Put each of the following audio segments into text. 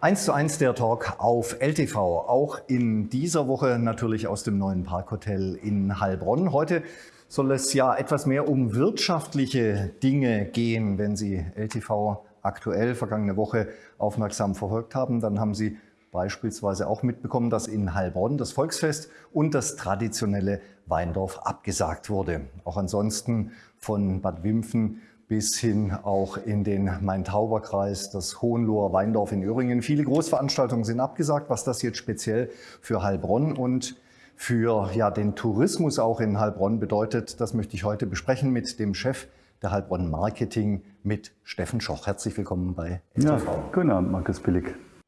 1 zu 1 der Talk auf LTV, auch in dieser Woche natürlich aus dem neuen Parkhotel in Heilbronn. Heute soll es ja etwas mehr um wirtschaftliche Dinge gehen. Wenn Sie LTV aktuell vergangene Woche aufmerksam verfolgt haben, dann haben Sie beispielsweise auch mitbekommen, dass in Heilbronn das Volksfest und das traditionelle Weindorf abgesagt wurde. Auch ansonsten von Bad Wimpfen bis hin auch in den Main-Tauber-Kreis, das Hohenloher Weindorf in Öhringen. Viele Großveranstaltungen sind abgesagt, was das jetzt speziell für Heilbronn und für ja, den Tourismus auch in Heilbronn bedeutet, das möchte ich heute besprechen mit dem Chef der Heilbronn Marketing, mit Steffen Schoch. Herzlich willkommen bei STV. Ja, guten Abend, Markus Billig.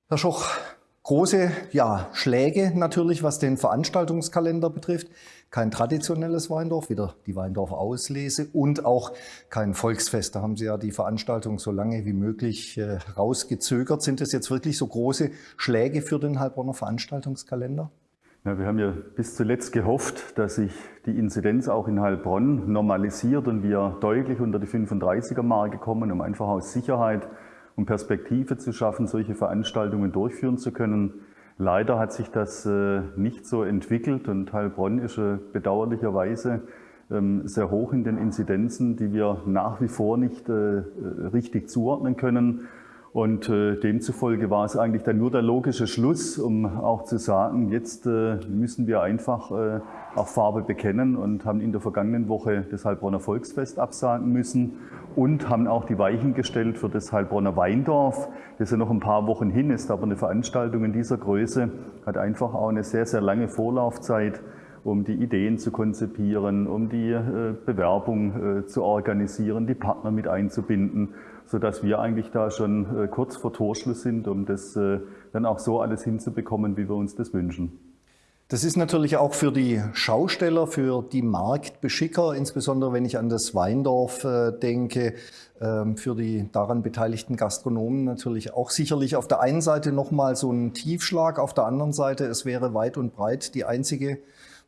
Herr Schoch, große ja, Schläge natürlich, was den Veranstaltungskalender betrifft kein traditionelles Weindorf, wieder die Weindorf-Auslese und auch kein Volksfest. Da haben Sie ja die Veranstaltung so lange wie möglich äh, rausgezögert. Sind das jetzt wirklich so große Schläge für den Heilbronner Veranstaltungskalender? Ja, wir haben ja bis zuletzt gehofft, dass sich die Inzidenz auch in Heilbronn normalisiert und wir deutlich unter die 35er-Marke kommen, um einfach aus Sicherheit und Perspektive zu schaffen, solche Veranstaltungen durchführen zu können. Leider hat sich das äh, nicht so entwickelt und Heilbronn ist äh, bedauerlicherweise ähm, sehr hoch in den Inzidenzen, die wir nach wie vor nicht äh, richtig zuordnen können. Und demzufolge war es eigentlich dann nur der logische Schluss, um auch zu sagen, jetzt müssen wir einfach auch Farbe bekennen und haben in der vergangenen Woche das Heilbronner Volksfest absagen müssen und haben auch die Weichen gestellt für das Heilbronner Weindorf, das ja noch ein paar Wochen hin ist, aber eine Veranstaltung in dieser Größe hat einfach auch eine sehr, sehr lange Vorlaufzeit, um die Ideen zu konzipieren, um die äh, Bewerbung äh, zu organisieren, die Partner mit einzubinden, sodass wir eigentlich da schon äh, kurz vor Torschluss sind, um das dann auch so alles hinzubekommen, wie wir uns das wünschen. Das ist natürlich auch für die Schausteller, für die Marktbeschicker, insbesondere wenn ich an das Weindorf äh, denke, ähm, für die daran beteiligten Gastronomen natürlich auch sicherlich auf der einen Seite nochmal so ein Tiefschlag, auf der anderen Seite, es wäre weit und breit die einzige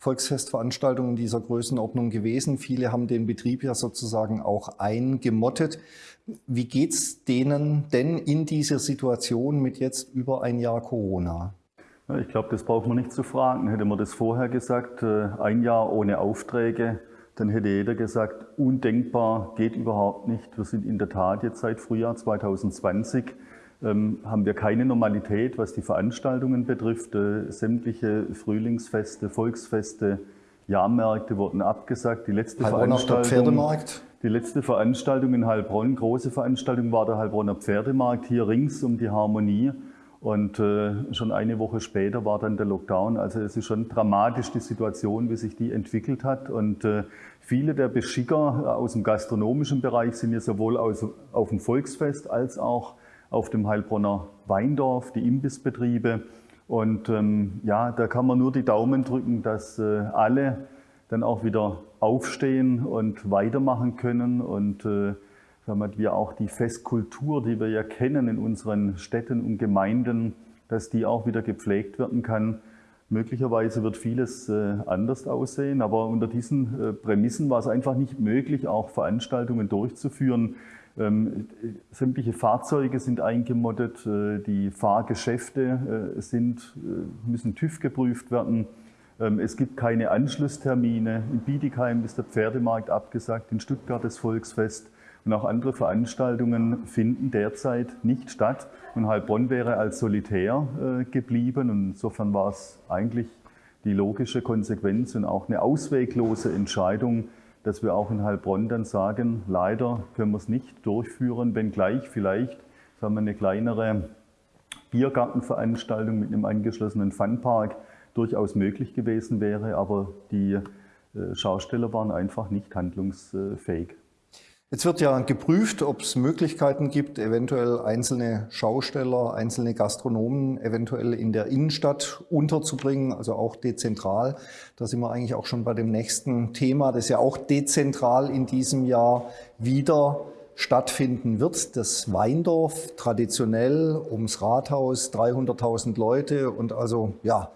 Volksfestveranstaltung in dieser Größenordnung gewesen. Viele haben den Betrieb ja sozusagen auch eingemottet. Wie geht's denen denn in dieser Situation mit jetzt über ein Jahr Corona? Ich glaube, das braucht man nicht zu fragen. Hätte man das vorher gesagt, äh, ein Jahr ohne Aufträge, dann hätte jeder gesagt, undenkbar, geht überhaupt nicht. Wir sind in der Tat jetzt seit Frühjahr 2020, ähm, haben wir keine Normalität, was die Veranstaltungen betrifft. Äh, sämtliche Frühlingsfeste, Volksfeste, Jahrmärkte wurden abgesagt. Die letzte Heilbronner Veranstaltung, Die letzte Veranstaltung in Heilbronn, große Veranstaltung, war der Heilbronner Pferdemarkt hier rings um die Harmonie. Und äh, schon eine Woche später war dann der Lockdown. Also es ist schon dramatisch die Situation, wie sich die entwickelt hat. Und äh, viele der Beschicker aus dem gastronomischen Bereich sind ja sowohl aus, auf dem Volksfest als auch auf dem Heilbronner Weindorf, die Imbissbetriebe. Und ähm, ja, da kann man nur die Daumen drücken, dass äh, alle dann auch wieder aufstehen und weitermachen können und äh, damit wir auch die Festkultur, die wir ja kennen in unseren Städten und Gemeinden, dass die auch wieder gepflegt werden kann. Möglicherweise wird vieles äh, anders aussehen, aber unter diesen äh, Prämissen war es einfach nicht möglich, auch Veranstaltungen durchzuführen. Ähm, sämtliche Fahrzeuge sind eingemottet, äh, die Fahrgeschäfte sind, müssen TÜV geprüft werden. Ähm, es gibt keine Anschlusstermine. In Bietigheim ist der Pferdemarkt abgesagt, in Stuttgart das Volksfest. Und auch andere Veranstaltungen finden derzeit nicht statt. Und Heilbronn wäre als solitär äh, geblieben. Und insofern war es eigentlich die logische Konsequenz und auch eine ausweglose Entscheidung, dass wir auch in Heilbronn dann sagen, leider können wir es nicht durchführen, wenngleich vielleicht sagen wir, eine kleinere Biergartenveranstaltung mit einem angeschlossenen Funpark durchaus möglich gewesen wäre, aber die äh, Schausteller waren einfach nicht handlungsfähig. Jetzt wird ja geprüft, ob es Möglichkeiten gibt, eventuell einzelne Schausteller, einzelne Gastronomen eventuell in der Innenstadt unterzubringen, also auch dezentral. Da sind wir eigentlich auch schon bei dem nächsten Thema, das ja auch dezentral in diesem Jahr wieder stattfinden wird. Das Weindorf traditionell ums Rathaus, 300.000 Leute und also ja,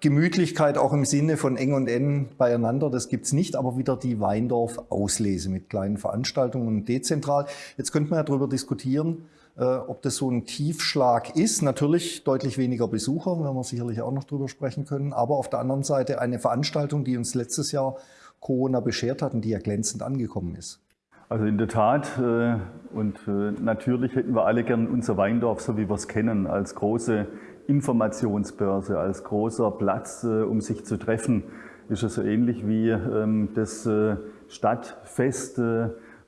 Gemütlichkeit auch im Sinne von eng und eng beieinander, das gibt's nicht, aber wieder die Weindorf-Auslese mit kleinen Veranstaltungen und dezentral. Jetzt könnte man ja darüber diskutieren, äh, ob das so ein Tiefschlag ist. Natürlich deutlich weniger Besucher, werden wir sicherlich auch noch drüber sprechen können. Aber auf der anderen Seite eine Veranstaltung, die uns letztes Jahr Corona beschert hat und die ja glänzend angekommen ist. Also in der Tat äh, und äh, natürlich hätten wir alle gern unser Weindorf, so wie wir es kennen, als große Informationsbörse, als großer Platz, um sich zu treffen. Ist es so ähnlich wie ähm, das Stadtfest,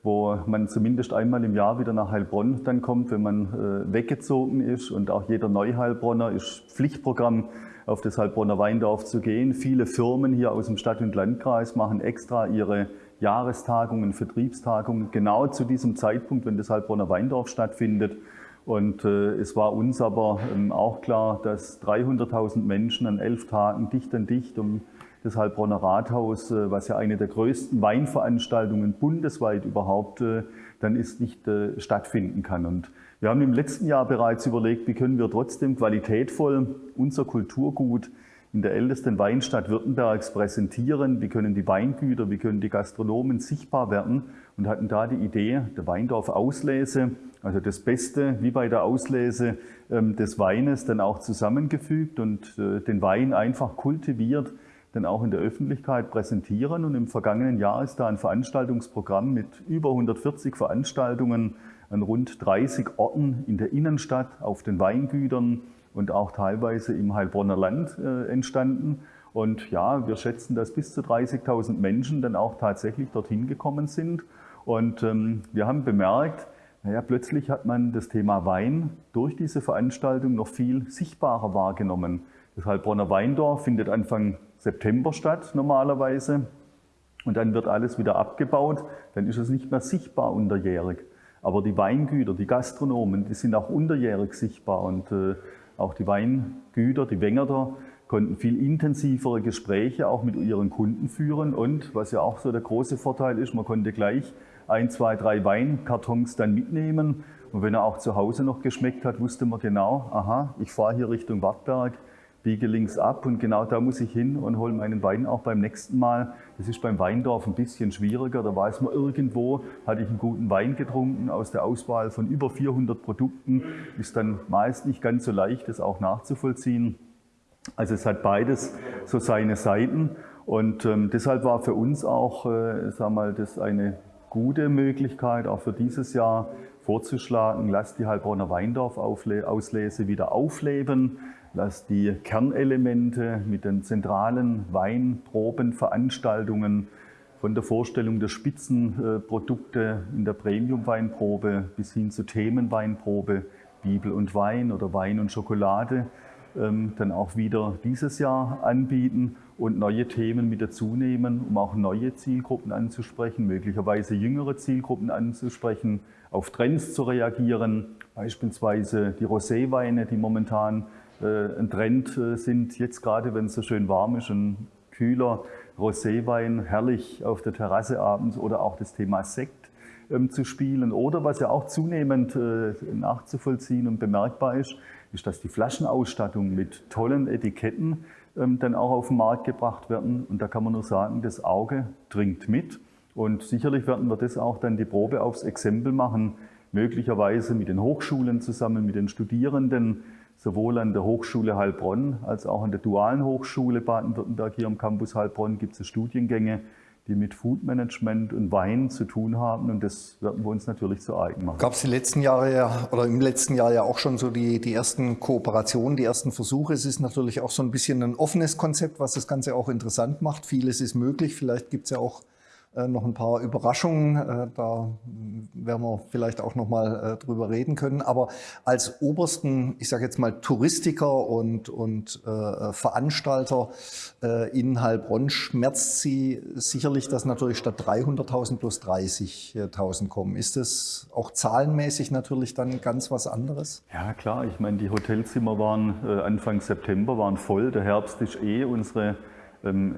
wo man zumindest einmal im Jahr wieder nach Heilbronn dann kommt, wenn man äh, weggezogen ist. Und auch jeder Neuheilbronner ist Pflichtprogramm, auf das Heilbronner Weindorf zu gehen. Viele Firmen hier aus dem Stadt- und Landkreis machen extra ihre Jahrestagungen, Vertriebstagungen genau zu diesem Zeitpunkt, wenn das Heilbronner Weindorf stattfindet. Und äh, es war uns aber ähm, auch klar, dass 300.000 Menschen an elf Tagen dicht an dicht um das Heilbronner Rathaus, äh, was ja eine der größten Weinveranstaltungen bundesweit überhaupt äh, dann ist, nicht äh, stattfinden kann. Und wir haben im letzten Jahr bereits überlegt, wie können wir trotzdem qualitätvoll unser Kulturgut in der ältesten Weinstadt Württembergs präsentieren, wie können die Weingüter, wie können die Gastronomen sichtbar werden und hatten da die Idee der Weindorf Auslese, also das Beste wie bei der Auslese ähm, des Weines dann auch zusammengefügt und den Wein einfach kultiviert dann auch in der Öffentlichkeit präsentieren. Und im vergangenen Jahr ist da ein Veranstaltungsprogramm mit über 140 Veranstaltungen an rund 30 Orten in der Innenstadt, auf den Weingütern und auch teilweise im Heilbronner Land äh, entstanden. Und ja, wir schätzen, dass bis zu 30.000 Menschen dann auch tatsächlich dorthin gekommen sind. Und ähm, wir haben bemerkt, naja, plötzlich hat man das Thema Wein durch diese Veranstaltung noch viel sichtbarer wahrgenommen. Das Heilbronner Weindorf findet Anfang September statt normalerweise. Und dann wird alles wieder abgebaut. Dann ist es nicht mehr sichtbar unterjährig. Aber die Weingüter, die Gastronomen, die sind auch unterjährig sichtbar. Und äh, auch die Weingüter, die Wengerter, konnten viel intensivere Gespräche auch mit ihren Kunden führen. Und was ja auch so der große Vorteil ist, man konnte gleich ein, zwei, drei Weinkartons dann mitnehmen. Und wenn er auch zu Hause noch geschmeckt hat, wusste man genau, aha, ich fahre hier Richtung Wartberg biege links ab und genau da muss ich hin und hole meinen Wein auch beim nächsten Mal. Das ist beim Weindorf ein bisschen schwieriger. Da weiß man irgendwo, hatte ich einen guten Wein getrunken aus der Auswahl von über 400 Produkten. Ist dann meist nicht ganz so leicht, das auch nachzuvollziehen. Also es hat beides so seine Seiten und ähm, deshalb war für uns auch, äh, sag mal, das eine gute Möglichkeit, auch für dieses Jahr vorzuschlagen, lasst die Heilbronner Weindorf Auslese wieder aufleben dass die Kernelemente mit den zentralen Weinprobenveranstaltungen von der Vorstellung der Spitzenprodukte in der Premium-Weinprobe bis hin zur Themenweinprobe, Bibel und Wein oder Wein und Schokolade, dann auch wieder dieses Jahr anbieten und neue Themen mit dazu nehmen, um auch neue Zielgruppen anzusprechen, möglicherweise jüngere Zielgruppen anzusprechen, auf Trends zu reagieren, beispielsweise die Roséweine, die momentan äh, ein Trend äh, sind, jetzt gerade wenn es so schön warm ist, ein kühler Roséwein herrlich auf der Terrasse abends oder auch das Thema Sekt ähm, zu spielen. Oder was ja auch zunehmend äh, nachzuvollziehen und bemerkbar ist, ist, dass die Flaschenausstattung mit tollen Etiketten ähm, dann auch auf den Markt gebracht werden. Und da kann man nur sagen, das Auge dringt mit. Und sicherlich werden wir das auch dann die Probe aufs Exempel machen, möglicherweise mit den Hochschulen zusammen, mit den Studierenden, Sowohl an der Hochschule Heilbronn als auch an der Dualen Hochschule Baden-Württemberg hier am Campus Heilbronn gibt es Studiengänge, die mit Food Management und Wein zu tun haben und das werden wir uns natürlich zu eigen machen. Gab es die letzten Jahre ja oder im letzten Jahr ja auch schon so die, die ersten Kooperationen, die ersten Versuche. Es ist natürlich auch so ein bisschen ein offenes Konzept, was das Ganze auch interessant macht. Vieles ist möglich. Vielleicht gibt es ja auch noch ein paar Überraschungen. Äh, da werden wir vielleicht auch noch mal äh, drüber reden können. Aber als obersten, ich sage jetzt mal Touristiker und, und äh, Veranstalter äh, in Heilbronn schmerzt Sie sicherlich, dass natürlich statt 300.000 plus 30.000 kommen. Ist das auch zahlenmäßig natürlich dann ganz was anderes? Ja klar, ich meine, die Hotelzimmer waren äh, Anfang September waren voll. Der Herbst ist eh unsere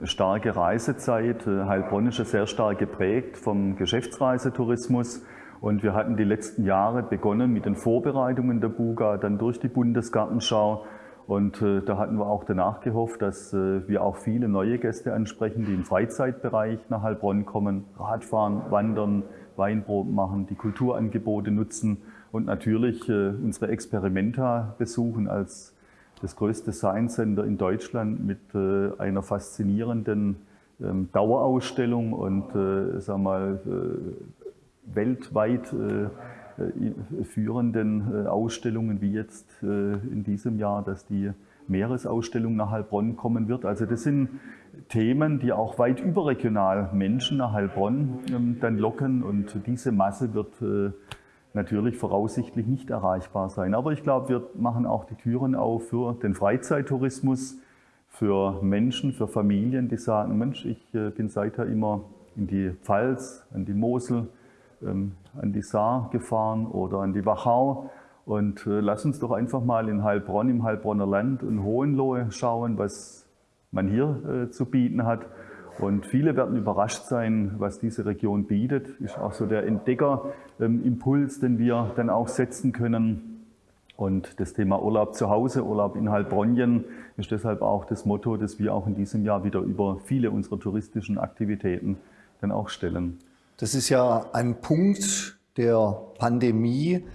starke Reisezeit. Äh, Heilbronn ist sehr stark geprägt vom Geschäftsreisetourismus. Und wir hatten die letzten Jahre begonnen mit den Vorbereitungen der Buga, dann durch die Bundesgartenschau. Und äh, da hatten wir auch danach gehofft, dass äh, wir auch viele neue Gäste ansprechen, die im Freizeitbereich nach Heilbronn kommen, Radfahren, Wandern, Weinproben machen, die Kulturangebote nutzen und natürlich unsere Experimenta besuchen als das größte Science Center in Deutschland mit äh, einer faszinierenden ähm, Dauerausstellung und äh, sag mal, weltweit führenden Ausstellungen wie jetzt in diesem Jahr, dass die Meeresausstellung nach Heilbronn kommen wird. Also das sind Themen, die auch weit überregional Menschen nach Heilbronn ähm, dann locken und diese Masse wird natürlich voraussichtlich nicht erreichbar sein. Aber ich glaube, wir machen auch die Türen auf für den Freizeittourismus, für Menschen, für Familien, die sagen, Mensch, ich äh, bin seither immer in die Pfalz, an die Mosel, ähm, an die Saar gefahren oder an die Wachau und äh, lass uns doch einfach mal in Heilbronn, im Heilbronner Land und Hohenlohe schauen, was man hier äh, zu bieten hat. Und viele werden überrascht sein, was diese Region bietet. Ist auch so der Entdeckerimpuls, den wir dann auch setzen können. Und das Thema Urlaub zu Hause, Urlaub in Heilbronn ist deshalb auch das Motto, das wir auch in diesem Jahr wieder über viele unserer touristischen Aktivitäten dann auch stellen. Das ist ja ein Punkt der Pandemie,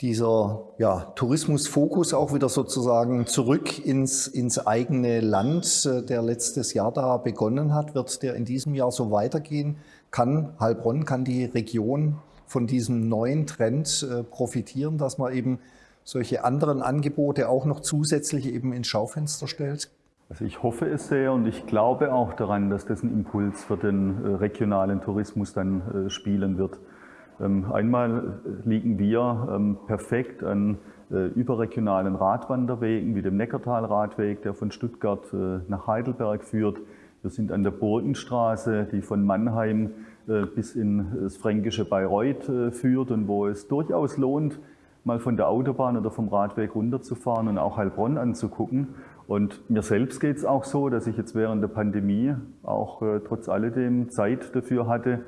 dieser ja, Tourismusfokus auch wieder sozusagen zurück ins, ins eigene Land, äh, der letztes Jahr da begonnen hat, wird der in diesem Jahr so weitergehen? Kann Heilbronn, kann die Region von diesem neuen Trend äh, profitieren, dass man eben solche anderen Angebote auch noch zusätzlich eben ins Schaufenster stellt? Also ich hoffe es sehr und ich glaube auch daran, dass das ein Impuls für den äh, regionalen Tourismus dann spielen wird. Ähm, einmal liegen wir ähm, perfekt an äh, überregionalen Radwanderwegen wie dem Neckartal-Radweg, der von Stuttgart äh, nach Heidelberg führt. Wir sind an der Burgenstraße, die von Mannheim äh, bis in das fränkische Bayreuth führt und wo es durchaus lohnt, mal von der Autobahn oder vom Radweg runterzufahren und auch Heilbronn anzugucken. Und mir selbst geht es auch so, dass ich jetzt während der Pandemie auch trotz alledem Zeit dafür hatte,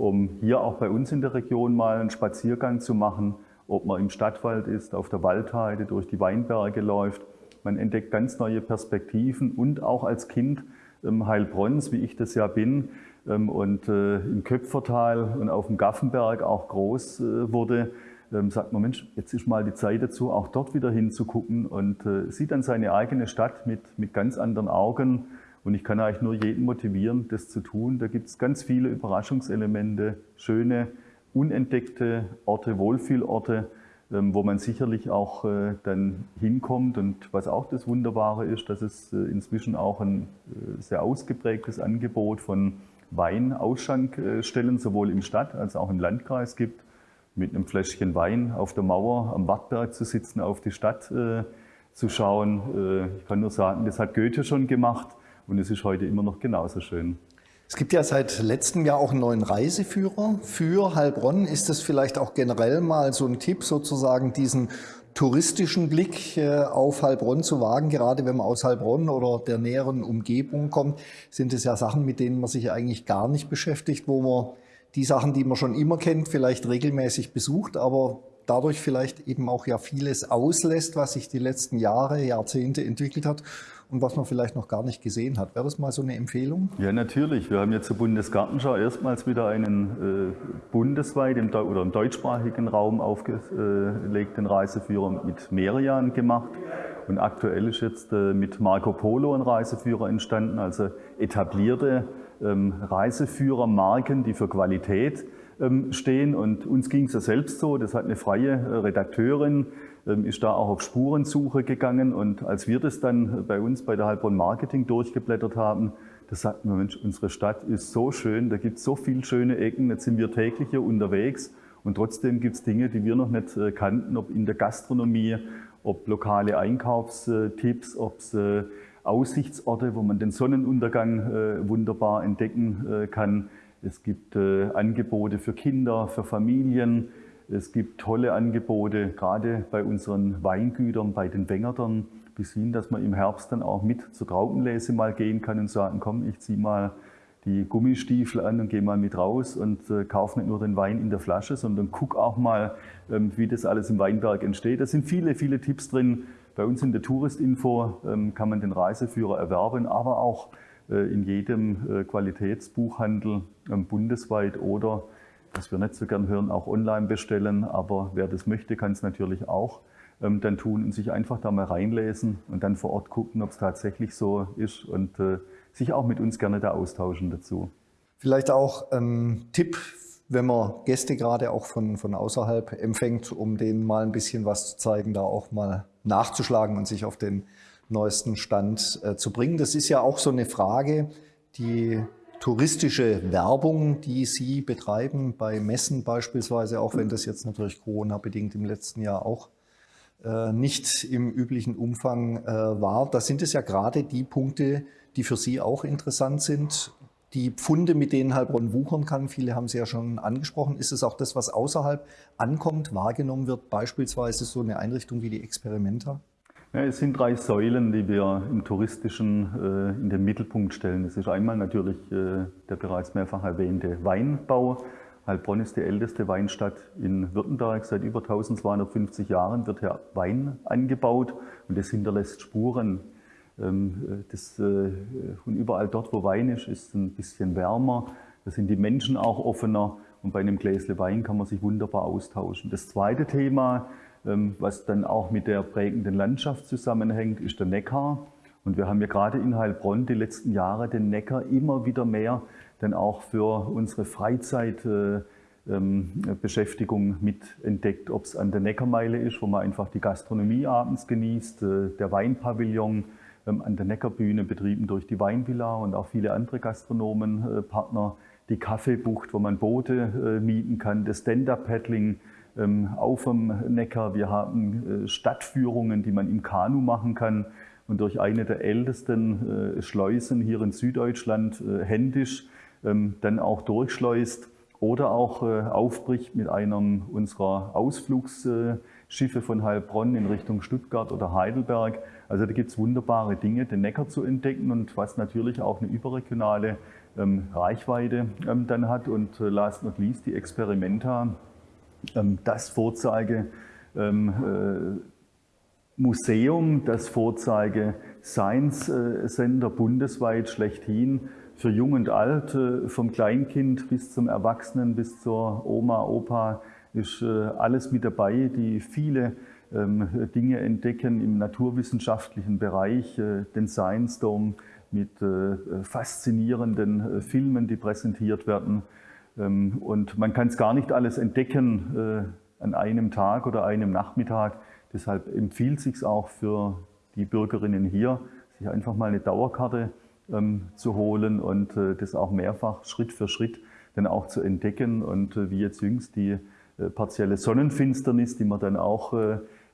um hier auch bei uns in der Region mal einen Spaziergang zu machen, ob man im Stadtwald ist, auf der Waldheide, durch die Weinberge läuft. Man entdeckt ganz neue Perspektiven und auch als Kind ähm, Heilbronns, wie ich das ja bin, ähm, und äh, im Köpfertal und auf dem Gaffenberg auch groß äh, wurde, ähm, sagt man, Mensch, jetzt ist mal die Zeit dazu, auch dort wieder hinzugucken und äh, sieht dann seine eigene Stadt mit, mit ganz anderen Augen und ich kann eigentlich nur jeden motivieren, das zu tun. Da gibt es ganz viele Überraschungselemente, schöne, unentdeckte Orte, Wohlfühlorte, ähm, wo man sicherlich auch äh, dann hinkommt. Und was auch das Wunderbare ist, dass es äh, inzwischen auch ein äh, sehr ausgeprägtes Angebot von Weinausschenkstellen sowohl im Stadt- als auch im Landkreis gibt. Mit einem Fläschchen Wein auf der Mauer am Wattberg zu sitzen, auf die Stadt zu schauen. Ich kann nur sagen, das hat Goethe schon gemacht. Und es ist heute immer noch genauso schön. Es gibt ja seit letztem Jahr auch einen neuen Reiseführer für Heilbronn. Ist das vielleicht auch generell mal so ein Tipp, sozusagen diesen touristischen Blick äh, auf Heilbronn zu wagen? Gerade wenn man aus Heilbronn oder der näheren Umgebung kommt, sind es ja Sachen, mit denen man sich eigentlich gar nicht beschäftigt, wo man die Sachen, die man schon immer kennt, vielleicht regelmäßig besucht, aber dadurch vielleicht eben auch ja vieles auslässt, was sich die letzten Jahre, Jahrzehnte entwickelt hat und was man vielleicht noch gar nicht gesehen hat. Wäre das mal so eine Empfehlung? Ja, natürlich. Wir haben jetzt zur Bundesgartenschau erstmals wieder einen äh, bundesweit im, oder im deutschsprachigen Raum aufgelegten Reiseführer mit Merian gemacht. Und aktuell ist jetzt äh, mit Marco Polo ein Reiseführer entstanden, also etablierte ähm, Reiseführermarken, die für Qualität stehen. Und uns ging es ja selbst so, das hat eine freie äh, Redakteurin ähm, ist da auch auf Spurensuche gegangen. Und als wir das dann bei uns bei der Heilbronn Marketing durchgeblättert haben, da sagten wir, Mensch, unsere Stadt ist so schön, da gibt es so viele schöne Ecken, jetzt sind wir täglich hier unterwegs. Und trotzdem gibt es Dinge, die wir noch nicht äh, kannten, ob in der Gastronomie, ob lokale Einkaufstipps, ob es äh, Aussichtsorte, wo man den Sonnenuntergang äh, wunderbar entdecken kann. Es gibt Angebote für Kinder, für Familien. Es gibt tolle Angebote, gerade bei unseren Weingütern, bei den Wengertern, bis hin, dass man im Herbst dann auch mit zur Traubenlese mal gehen kann und sagen, komm, ich ziehe mal die Gummistiefel an und gehe mal mit raus und äh, kaufe nicht nur den Wein in der Flasche, sondern guck auch mal, ähm, wie das alles im Weinberg entsteht. Da sind viele, viele Tipps drin. Bei uns in der Touristinfo ähm, kann man den Reiseführer erwerben, aber auch äh, in jedem äh, Qualitätsbuchhandel ähm, bundesweit oder was wir nicht so gern hören, auch online bestellen. Aber wer das möchte, kann es natürlich auch ähm, dann tun und sich einfach da mal reinlesen und dann vor Ort gucken, ob es tatsächlich so ist und äh, sich auch mit uns gerne da austauschen dazu. Vielleicht auch ein Tipp, wenn man Gäste gerade auch von, von außerhalb empfängt, um denen mal ein bisschen was zu zeigen, da auch mal nachzuschlagen und sich auf den neuesten Stand äh, zu bringen. Das ist ja auch so eine Frage, die touristische Werbung, die Sie betreiben, bei Messen beispielsweise, auch wenn das jetzt natürlich Corona-bedingt im letzten Jahr auch äh, nicht im üblichen Umfang äh, war. Da sind es ja gerade die Punkte, die für Sie auch interessant sind. Die Pfunde, mit denen Heilbronn wuchern kann, viele haben Sie ja schon angesprochen. Ist es auch das, was außerhalb ankommt, wahrgenommen wird, beispielsweise so eine Einrichtung wie die Experimenta? Ja, es sind drei Säulen, die wir im Touristischen äh, in den Mittelpunkt stellen. Es ist einmal natürlich äh, der bereits mehrfach erwähnte Weinbau. Heilbronn ist die älteste Weinstadt in Württemberg. Seit über 1250 Jahren wird hier Wein angebaut und das hinterlässt Spuren. Ähm, das, äh, und überall dort, wo Wein ist, ist es ein bisschen wärmer. Da sind die Menschen auch offener und bei einem Gläsle Wein kann man sich wunderbar austauschen. Das zweite Thema was dann auch mit der prägenden Landschaft zusammenhängt, ist der Neckar. Und wir haben ja gerade in Heilbronn die letzten Jahre den Neckar immer wieder mehr dann auch für unsere Freizeitbeschäftigung äh, ähm, mit entdeckt, ob es an der Neckarmeile ist, wo man einfach die Gastronomie abends genießt, äh, der Weinpavillon ähm, an der Neckarbühne betrieben durch die Weinvilla und auch viele andere Gastronomenpartner, die Kaffeebucht, wo man Boote äh, mieten kann, das Stand-Up-Paddling, ähm, auf dem Neckar. Wir haben äh, Stadtführungen, die man im Kanu machen kann und durch eine der ältesten äh, Schleusen hier in Süddeutschland äh, händisch ähm, dann auch durchschleust oder auch aufbricht mit einem unserer Ausflugsschiffe von Heilbronn in Richtung Stuttgart oder Heidelberg. Also da gibt es wunderbare Dinge, den Neckar zu entdecken und was natürlich auch eine überregionale ähm, Reichweite dann hat. Und last not least die Experimenta, ähm, das Vorzeige ähm, äh, Museum, das Vorzeige Science äh, Center bundesweit schlechthin für Jung und Alt, äh, vom Kleinkind bis zum Erwachsenen, bis zur Oma, Opa, ist alles mit dabei, die viele ähm, Dinge entdecken im naturwissenschaftlichen Bereich, den Science Dome mit faszinierenden Filmen, die präsentiert werden. Ähm, und man kann es gar nicht alles entdecken äh, an einem Tag oder einem Nachmittag. Deshalb empfiehlt es sich auch für die Bürgerinnen hier, sich einfach mal eine Dauerkarte ähm, zu holen und äh, das auch mehrfach Schritt für Schritt dann auch zu entdecken. Und äh, wie jetzt jüngst die partielle Sonnenfinsternis, die man dann auch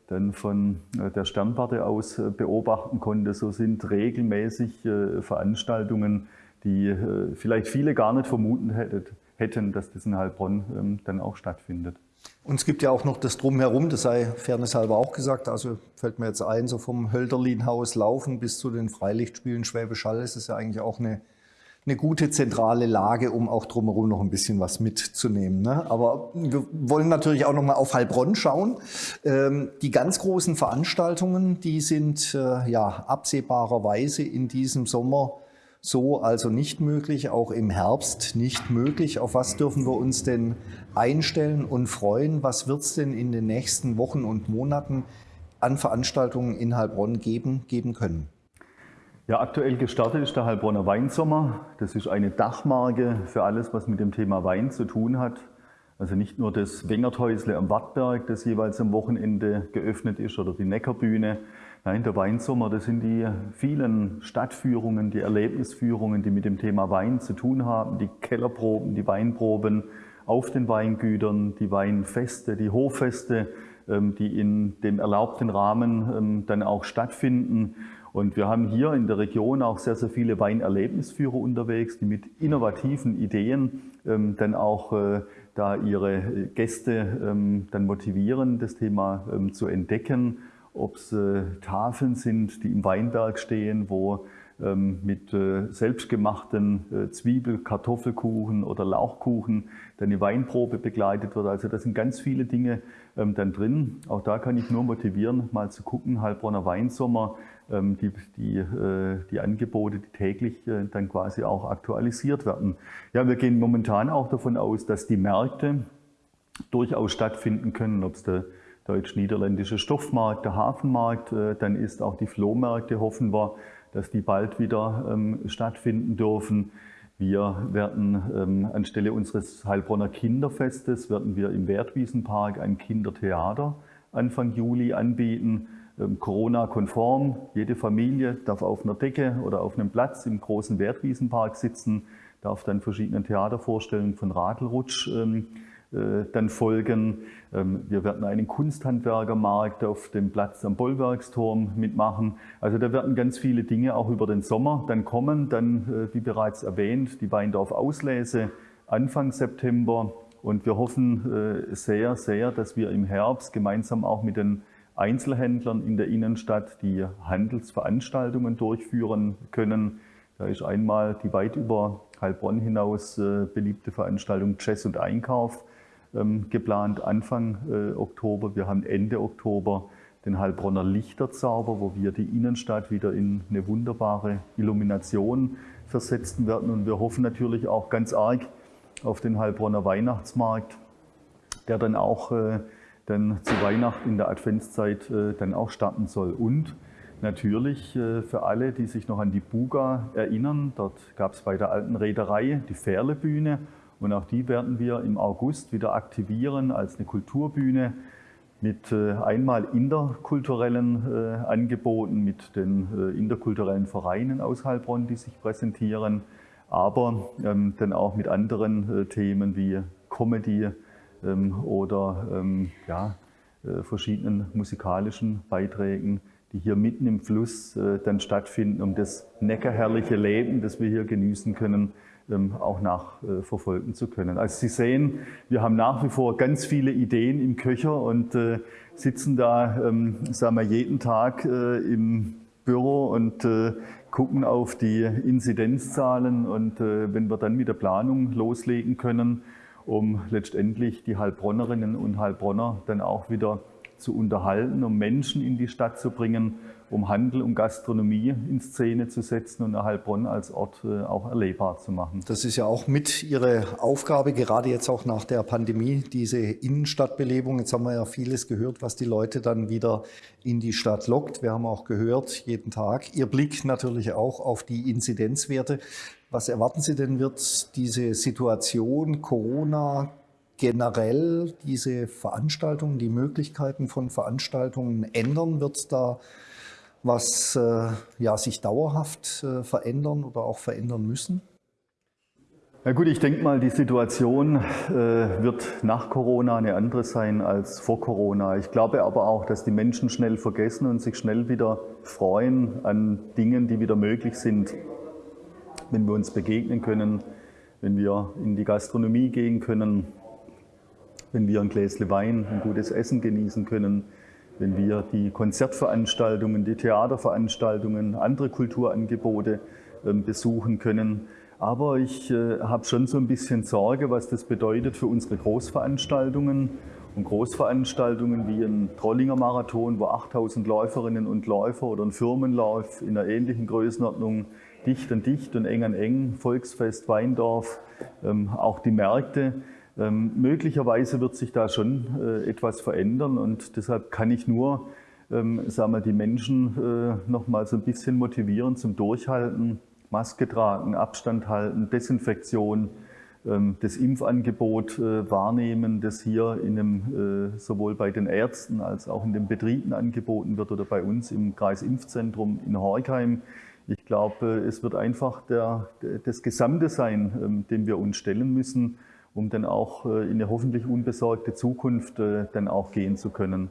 dann von der Sternwarte aus beobachten konnte. So sind regelmäßig Veranstaltungen, die vielleicht viele gar nicht vermuten hätten, hätten, dass das in Heilbronn ähm, dann auch stattfindet. Und es gibt ja auch noch das Drumherum, das sei fairnesshalber auch gesagt. Also fällt mir jetzt ein, so vom Hölderlinhaus laufen bis zu den Freilichtspielen Schwäbisch Hall ist es ja eigentlich auch eine, eine gute zentrale Lage, um auch drumherum noch ein bisschen was mitzunehmen. Ne? Aber wir wollen natürlich auch noch mal auf Heilbronn schauen. Ähm, die ganz großen Veranstaltungen, die sind äh, ja absehbarerweise in diesem Sommer so also nicht möglich, auch im Herbst nicht möglich. Auf was dürfen wir uns denn einstellen und freuen? Was wird es denn in den nächsten Wochen und Monaten an Veranstaltungen in Heilbronn geben, geben können? Ja, aktuell gestartet ist der Heilbronner Weinsommer. Das ist eine Dachmarke für alles, was mit dem Thema Wein zu tun hat. Also nicht nur das Wengerthäusle am Wattberg, das jeweils am Wochenende geöffnet ist, oder die Neckarbühne, Nein, der Weinsommer, das sind die vielen Stadtführungen, die Erlebnisführungen, die mit dem Thema Wein zu tun haben, die Kellerproben, die Weinproben auf den Weingütern, die Weinfeste, die Hoffeste, ähm, die in dem erlaubten Rahmen ähm, dann auch stattfinden. Und wir haben hier in der Region auch sehr, sehr viele Weinerlebnisführer unterwegs, die mit innovativen Ideen ähm, dann auch äh, da ihre Gäste dann motivieren, das Thema zu entdecken ob es äh, Tafeln sind, die im Weinberg stehen, wo ähm, mit äh, selbstgemachten äh, Zwiebel-, Kartoffelkuchen oder Lauchkuchen, dann eine Weinprobe begleitet wird. Also da sind ganz viele Dinge ähm, dann drin. Auch da kann ich nur motivieren, mal zu gucken, Heilbronner Weinsommer, ähm, die, die, äh, die Angebote, die täglich dann quasi auch aktualisiert werden. Ja, wir gehen momentan auch davon aus, dass die Märkte durchaus stattfinden können, ob es der deutsch-niederländische Stoffmarkt, der Hafenmarkt, dann ist auch die Flohmärkte, hoffen wir, dass die bald wieder ähm, stattfinden dürfen. Wir werden ähm, anstelle unseres Heilbronner Kinderfestes werden wir im Wertwiesenpark ein Kindertheater Anfang Juli anbieten. Ähm, Corona-konform. Jede Familie darf auf einer Decke oder auf einem Platz im großen Wertwiesenpark sitzen, darf dann verschiedene Theatervorstellungen von Radlrutsch ähm, äh, dann folgen. Ähm, wir werden einen Kunsthandwerkermarkt auf dem Platz am Bollwerksturm mitmachen. Also da werden ganz viele Dinge auch über den Sommer dann kommen. Dann, äh, wie bereits erwähnt, die Weindorf Auslese Anfang September. Und wir hoffen äh, sehr, sehr, dass wir im Herbst gemeinsam auch mit den Einzelhändlern in der Innenstadt die Handelsveranstaltungen durchführen können. Da ist einmal die weit über Heilbronn hinaus beliebte Veranstaltung Jazz und Einkauf geplant Anfang äh, Oktober. Wir haben Ende Oktober den Heilbronner Lichterzauber, wo wir die Innenstadt wieder in eine wunderbare Illumination versetzen werden. Und wir hoffen natürlich auch ganz arg auf den Heilbronner Weihnachtsmarkt, der dann auch äh, dann zu Weihnachten in der Adventszeit äh, dann auch starten soll. Und natürlich äh, für alle, die sich noch an die Buga erinnern, dort gab es bei der alten Reederei die Fährlebühne und auch die werden wir im August wieder aktivieren als eine Kulturbühne mit äh, einmal interkulturellen äh, Angeboten, mit den äh, interkulturellen Vereinen aus Heilbronn, die sich präsentieren, aber ähm, dann auch mit anderen Themen wie Comedy ähm, oder ähm, ja, verschiedenen musikalischen Beiträgen, die hier mitten im Fluss dann stattfinden, um das neckerherrliche Leben, das wir hier genießen können, auch nachverfolgen zu können. Also Sie sehen, wir haben nach wie vor ganz viele Ideen im Köcher und äh, sitzen da, ähm, sagen wir, jeden Tag äh, im Büro und äh, gucken auf die Inzidenzzahlen und wenn wir dann mit der Planung loslegen können, um letztendlich die Heilbronnerinnen und Heilbronner dann auch wieder zu unterhalten, um Menschen in die Stadt zu bringen, um Handel und Gastronomie in Szene zu setzen und Heilbronn als Ort äh, auch erlebbar zu machen. Das ist ja auch mit Ihre Aufgabe, gerade jetzt auch nach der Pandemie, diese Innenstadtbelebung. Jetzt haben wir ja vieles gehört, was die Leute dann wieder in die Stadt lockt. Wir haben auch gehört, jeden Tag. Ihr Blick natürlich auch auf die Inzidenzwerte. Was erwarten Sie denn, wird diese Situation Corona generell diese Veranstaltungen, die Möglichkeiten von Veranstaltungen ändern? Wird es da was äh, ja, sich dauerhaft äh, verändern oder auch verändern müssen? Na gut, ich denke mal, die Situation äh, wird nach Corona eine andere sein als vor Corona. Ich glaube aber auch, dass die Menschen schnell vergessen und sich schnell wieder freuen an Dingen, die wieder möglich sind, wenn wir uns begegnen können, wenn wir in die Gastronomie gehen können, wenn wir ein Gläschen Wein, ein gutes Essen genießen können, wenn wir die Konzertveranstaltungen, die Theaterveranstaltungen, andere Kulturangebote ähm, besuchen können. Aber ich äh, habe schon so ein bisschen Sorge, was das bedeutet für unsere Großveranstaltungen. Und Großveranstaltungen wie ein Trollinger Marathon, wo 8000 Läuferinnen und Läufer oder ein Firmenlauf in einer ähnlichen Größenordnung dicht an dicht und eng an eng, Volksfest Weindorf, ähm, auch die Märkte, ähm, möglicherweise wird sich da schon äh, etwas verändern und deshalb kann ich nur ähm, sagen wir, die Menschen äh, noch mal so ein bisschen motivieren zum Durchhalten, Maske tragen, Abstand halten, Desinfektion, ähm, das Impfangebot äh, wahrnehmen, das hier in einem, äh, sowohl bei den Ärzten als auch in den Betrieben angeboten wird oder bei uns im Kreisimpfzentrum in Horkheim. Ich glaube, es wird einfach der, das Gesamte sein, ähm, dem wir uns stellen müssen um dann auch äh, in eine hoffentlich unbesorgte Zukunft äh, dann auch gehen zu können.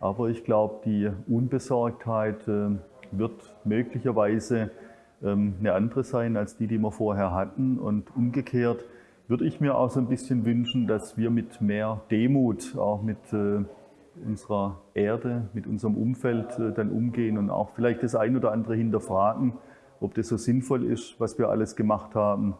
Aber ich glaube, die Unbesorgtheit äh, wird möglicherweise ähm, eine andere sein als die, die wir vorher hatten. Und umgekehrt würde ich mir auch so ein bisschen wünschen, dass wir mit mehr Demut auch mit unserer Erde, mit unserem Umfeld dann umgehen und auch vielleicht das ein oder andere hinterfragen ob das so sinnvoll ist, was wir alles gemacht haben,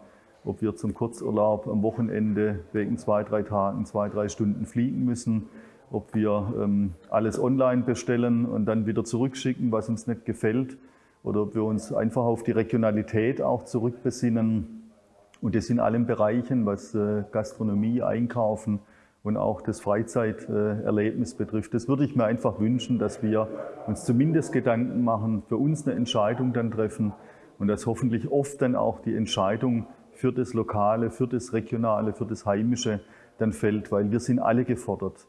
ob wir zum Kurzurlaub am Wochenende wegen zwei, drei Tagen, zwei, drei Stunden fliegen müssen, ob wir ähm, alles online bestellen und dann wieder zurückschicken, was uns nicht gefällt, oder ob wir uns einfach auf die Regionalität auch zurückbesinnen. Und das in allen Bereichen, was äh, Gastronomie, Einkaufen und auch das Freizeiterlebnis betrifft. Das würde ich mir einfach wünschen, dass wir uns zumindest Gedanken machen, für uns eine Entscheidung dann treffen und dass hoffentlich oft dann auch die Entscheidung für das Lokale, für das Regionale, für das Heimische dann fällt, weil wir sind alle gefordert.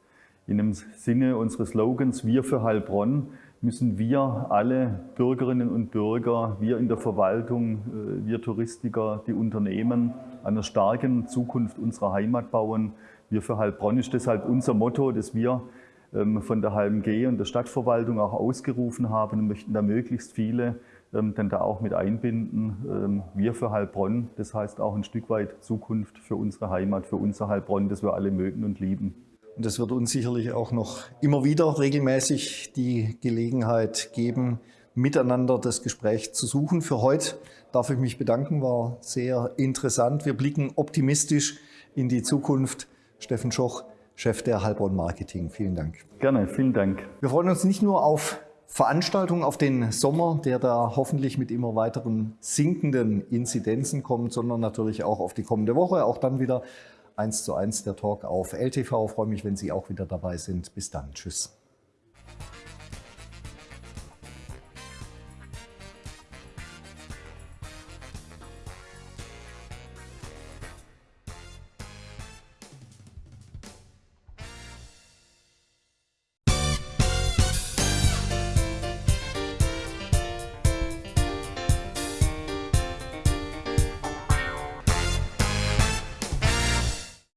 In dem Sinne unseres Slogans Wir für Heilbronn müssen wir alle Bürgerinnen und Bürger, wir in der Verwaltung, äh, wir Touristiker, die Unternehmen einer starken Zukunft unserer Heimat bauen. Wir für Heilbronn ist deshalb unser Motto, das wir ähm, von der HMG und der Stadtverwaltung auch ausgerufen haben und möchten da möglichst viele ähm, dann da auch mit einbinden. Ähm, wir für Heilbronn, das heißt auch ein Stück weit Zukunft für unsere Heimat, für unser Heilbronn, das wir alle mögen und lieben. Und es wird uns sicherlich auch noch immer wieder regelmäßig die Gelegenheit geben, miteinander das Gespräch zu suchen. Für heute darf ich mich bedanken, war sehr interessant. Wir blicken optimistisch in die Zukunft. Steffen Schoch, Chef der Heilbronn Marketing. Vielen Dank. Gerne, vielen Dank. Wir freuen uns nicht nur auf Veranstaltungen, auf den Sommer, der da hoffentlich mit immer weiteren sinkenden Inzidenzen kommt, sondern natürlich auch auf die kommende Woche. Auch dann wieder 1 zu 1 der Talk auf LTV. Ich freue mich, wenn Sie auch wieder dabei sind. Bis dann. Tschüss.